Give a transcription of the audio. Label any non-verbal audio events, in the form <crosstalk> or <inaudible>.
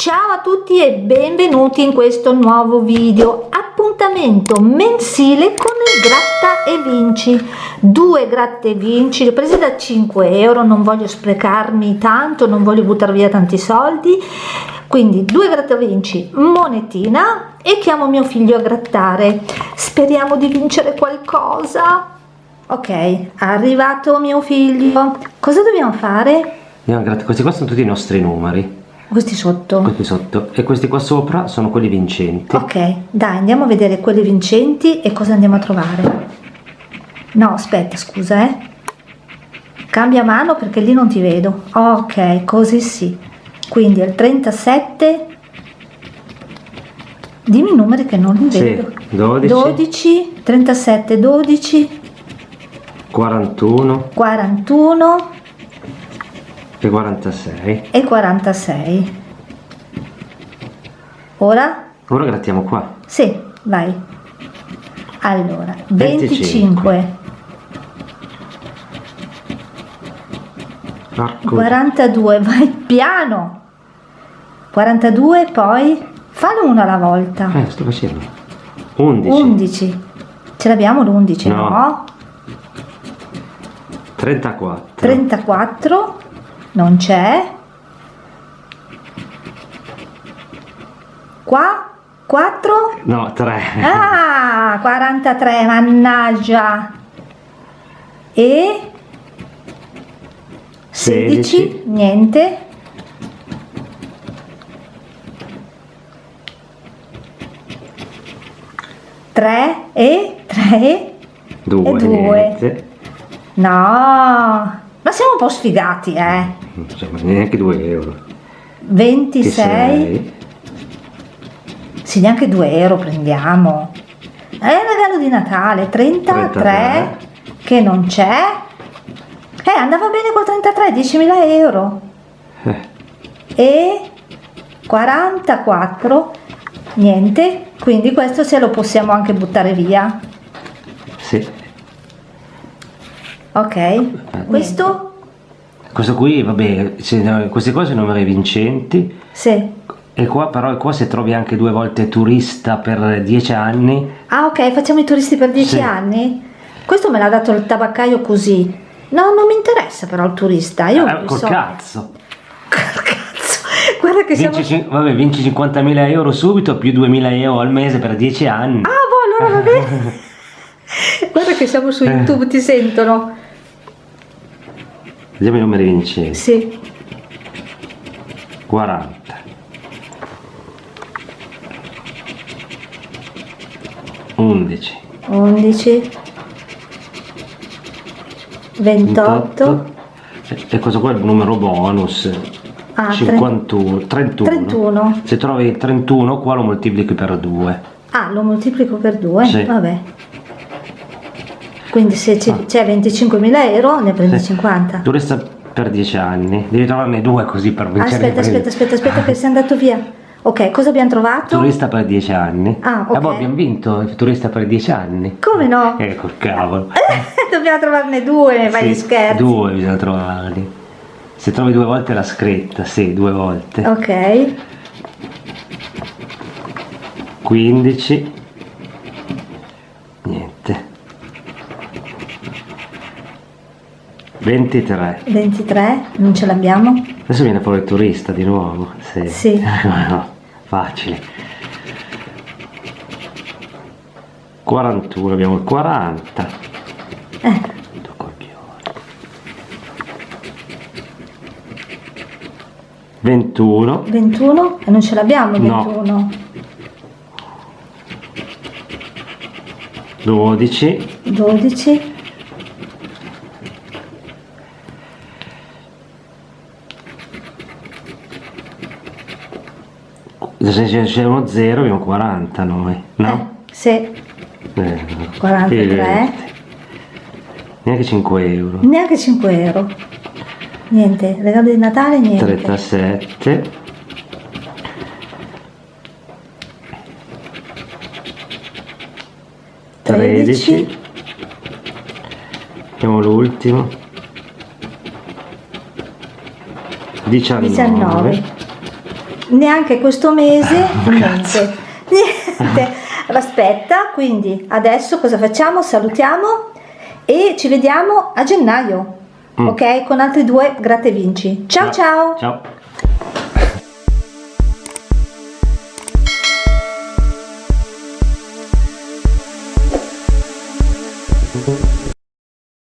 Ciao a tutti e benvenuti in questo nuovo video. Appuntamento mensile con il gratta e vinci. Due gratta e vinci li ho presi da 5 euro. Non voglio sprecarmi tanto non voglio buttare via tanti soldi. Quindi due gratta e vinci monetina e chiamo mio figlio a grattare. Speriamo di vincere qualcosa. Ok arrivato mio figlio. Cosa dobbiamo fare? questi qua sono tutti i nostri numeri questi sotto? Questi sotto. E questi qua sopra sono quelli vincenti. Ok, dai, andiamo a vedere quelli vincenti e cosa andiamo a trovare. No, aspetta, scusa, eh. Cambia mano perché lì non ti vedo. Ok, così sì. Quindi il 37... Dimmi i numeri che non li sì, vedo. 12. 12, 37, 12. 41. 41 e 46 e 46 ora? ora grattiamo qua. Sì, vai. Allora, 25, 25. 42 vai piano. 42 poi fallo uno alla volta. Eh sto facendo. 11 11 ce l'abbiamo l'11 no. no? 34 34 non c'è. Qua? 4 no 3 ah 43 mannaggia. E? 16, 16 niente. Tre e tre due, e due. no. ma siamo un po' sfigati, eh? Insomma, neanche 2 euro. 26. Sì, neanche 2 euro prendiamo. È un regalo di Natale. 33, 33. che non c'è. Eh, andava bene col 33, 10.000 euro. Eh. E 44, niente. Quindi questo se lo possiamo anche buttare via. Sì ok questo questo qui vabbè queste cose sono numeri vincenti. Sì. E qua però qua se trovi anche due volte turista per dieci anni. Ah ok facciamo i turisti per dieci sì. anni? Questo me l'ha dato il tabaccaio così. No non mi interessa però il turista io eh, col so. cazzo. Col cazzo. <laughs> Guarda che vinci, siamo vabbè vinci 50.000 euro subito più 2.000 euro al mese per dieci anni. Ah boh allora va bene. <laughs> Guarda che siamo su YouTube, ti sentono. Vediamo i numeri vincenti. Sì. 40. 11. 11. 28. E questo qua è il numero bonus. Ah, 51, 31. 31. Se trovi 31 qua lo moltiplichi per 2. Ah, lo moltiplico per 2? Sì. Vabbè. Quindi se c'è ah. 25.000 euro ne prendi sì. 50. Turista per 10 anni, devi trovarne due così per vincere. Aspetta, aspetta, aspetta, aspetta che sei andato via. Ok, cosa abbiamo trovato? Turista per 10 anni. Ah, ok. Eh, boh, abbiamo vinto il turista per 10 anni. Come no? Eh, col cavolo. <laughs> Dobbiamo trovarne due, vai sì, scherzi. Due bisogna trovarli. Se trovi due volte la scritta, sì, due volte. Ok. 15 23 23 non ce l'abbiamo? Adesso viene fuori il turista di nuovo sì, sì. <laughs> no, facile. 41 abbiamo il 40 eh. 21 21 e non ce l'abbiamo 21 no. 12 12 se uno 0 abbiamo 40 noi, no? Eh, sì. Eh, 43. Neanche 5 euro. Neanche 5 euro. Niente, regalo di Natale niente. 37. Tredici. Abbiamo l'ultimo. 19. 19. Neanche questo mese oh, niente. <laughs> Niente. Aspetta quindi adesso cosa facciamo? Salutiamo e ci vediamo a gennaio mm. ok? Con altri due gratte vinci ciao. ciao. Ciao